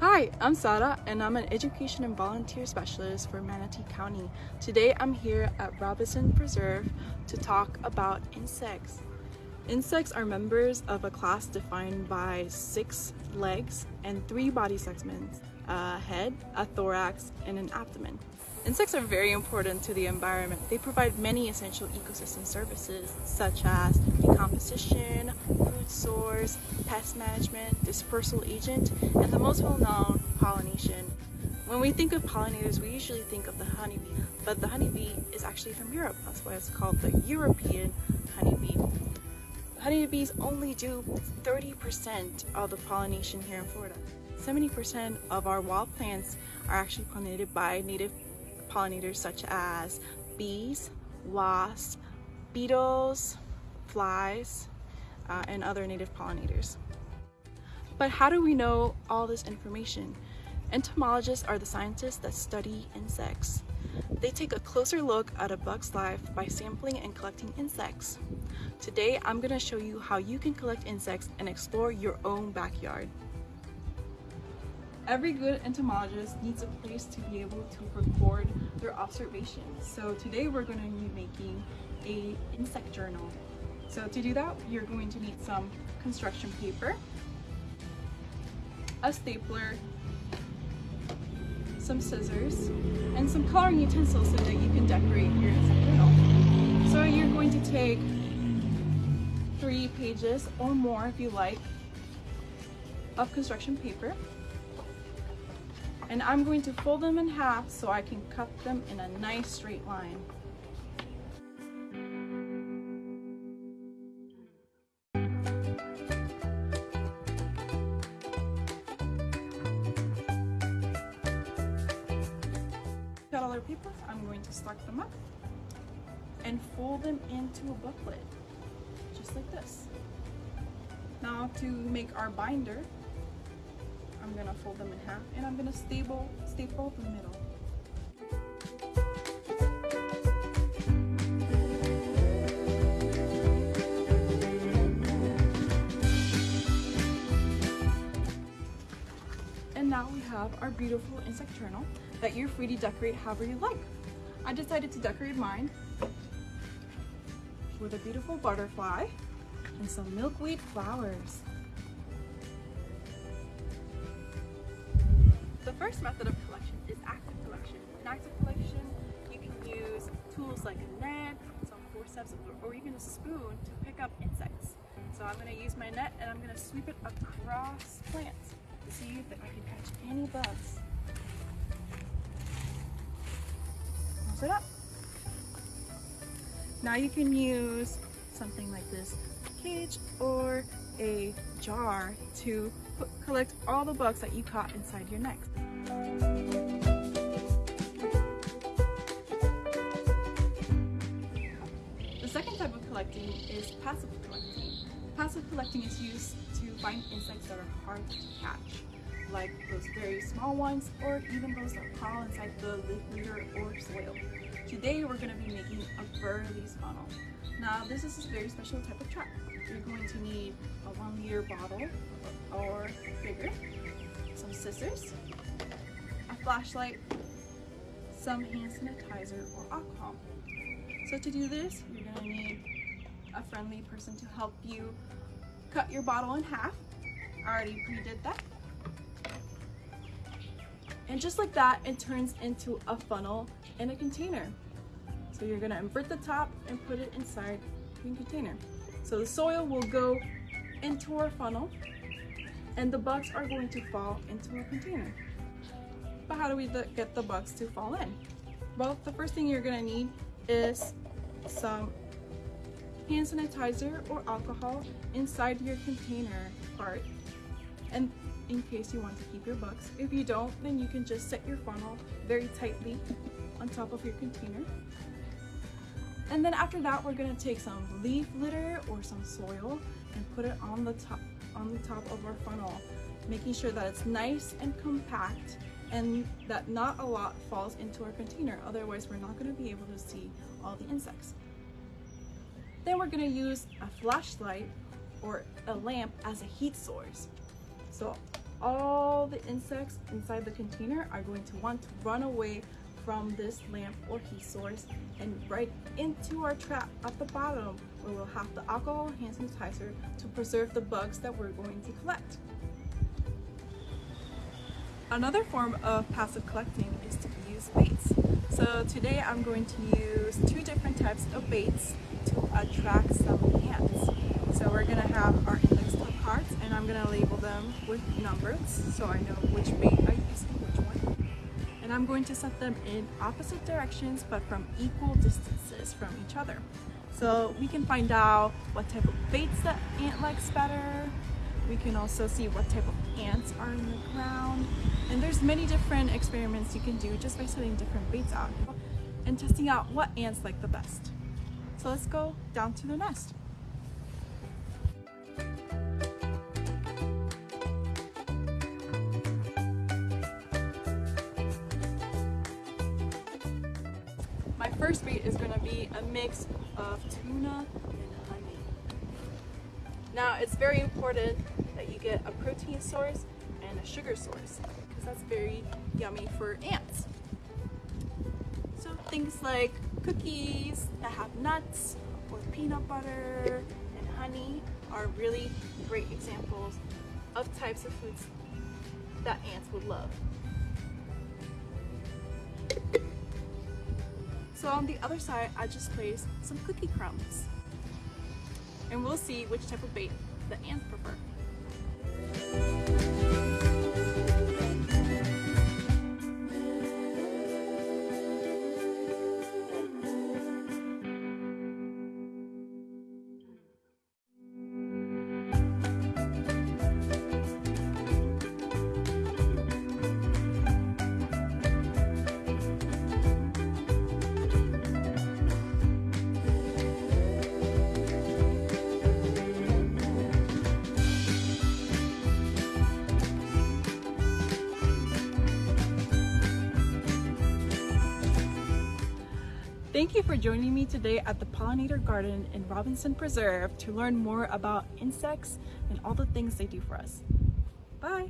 Hi, I'm Sara and I'm an education and volunteer specialist for Manatee County. Today I'm here at Robinson Preserve to talk about insects. Insects are members of a class defined by six legs and three body segments, a head, a thorax, and an abdomen. Insects are very important to the environment. They provide many essential ecosystem services such as decomposition, food source, pest management, dispersal agent, and the most well-known, pollination. When we think of pollinators, we usually think of the honeybee, but the honeybee is actually from Europe. That's why it's called the European honeybee. Honeybees only do 30% of the pollination here in Florida. 70% of our wild plants are actually pollinated by native pollinators such as bees, wasps, beetles, flies, uh, and other native pollinators. But how do we know all this information? Entomologists are the scientists that study insects. They take a closer look at a bug's life by sampling and collecting insects. Today, I'm gonna show you how you can collect insects and explore your own backyard. Every good entomologist needs a place to be able to record their observations. So today we're going to be making a insect journal. So to do that, you're going to need some construction paper, a stapler, some scissors, and some coloring utensils so that you can decorate your insect journal. So you're going to take three pages or more if you like of construction paper and I'm going to fold them in half so I can cut them in a nice straight line. Cut all our papers, I'm going to stack them up and fold them into a booklet, just like this. Now to make our binder, I'm gonna fold them in half and I'm gonna staple, staple the middle. And now we have our beautiful insect journal that you're free to decorate however you like. I decided to decorate mine with a beautiful butterfly and some milkweed flowers. First method of collection is active collection. In active collection, you can use tools like a net, some forceps, or even a spoon to pick up insects. So I'm going to use my net and I'm going to sweep it across plants to see if I can catch any bugs. Close it up. Now you can use something like this cage or a jar to collect all the bugs that you caught inside your net. The second type of collecting is passive collecting. Passive collecting is used to find insects that are hard to catch, like those very small ones or even those that crawl inside the leaf litter or soil. Today we're going to be making a Berlese funnel. Now this is a very special type of trap. You're going to need a one liter bottle or bigger, some scissors, flashlight, some hand sanitizer or alcohol. So to do this, you're gonna need a friendly person to help you cut your bottle in half. I already pre-did that. And just like that, it turns into a funnel in a container. So you're gonna invert the top and put it inside the container. So the soil will go into our funnel and the bugs are going to fall into our container. But how do we get the bugs to fall in? Well, the first thing you're gonna need is some hand sanitizer or alcohol inside your container part and in case you want to keep your bugs. If you don't, then you can just set your funnel very tightly on top of your container and then after that, we're gonna take some leaf litter or some soil and put it on the top, on the top of our funnel, making sure that it's nice and compact and that not a lot falls into our container. Otherwise, we're not gonna be able to see all the insects. Then we're gonna use a flashlight or a lamp as a heat source. So all the insects inside the container are going to want to run away from this lamp or heat source and right into our trap at the bottom where we'll have the alcohol hand sanitizer to preserve the bugs that we're going to collect. Another form of passive collecting is to use baits. So today I'm going to use two different types of baits to attract some ants. So we're gonna have our index cards and I'm gonna label them with numbers so I know which bait I use and which one. And I'm going to set them in opposite directions but from equal distances from each other. So we can find out what type of baits the ant likes better. We can also see what type of ants are in the ground. And there's many different experiments you can do just by setting different baits out and testing out what ants like the best. So let's go down to the nest. My first bait is going to be a mix of tuna and. Now it's very important that you get a protein source and a sugar source because that's very yummy for ants. So things like cookies that have nuts or peanut butter and honey are really great examples of types of foods that ants would love. So on the other side, I just placed some cookie crumbs. And we'll see which type of bait the ants prefer. Thank you for joining me today at the Pollinator Garden in Robinson Preserve to learn more about insects and all the things they do for us. Bye!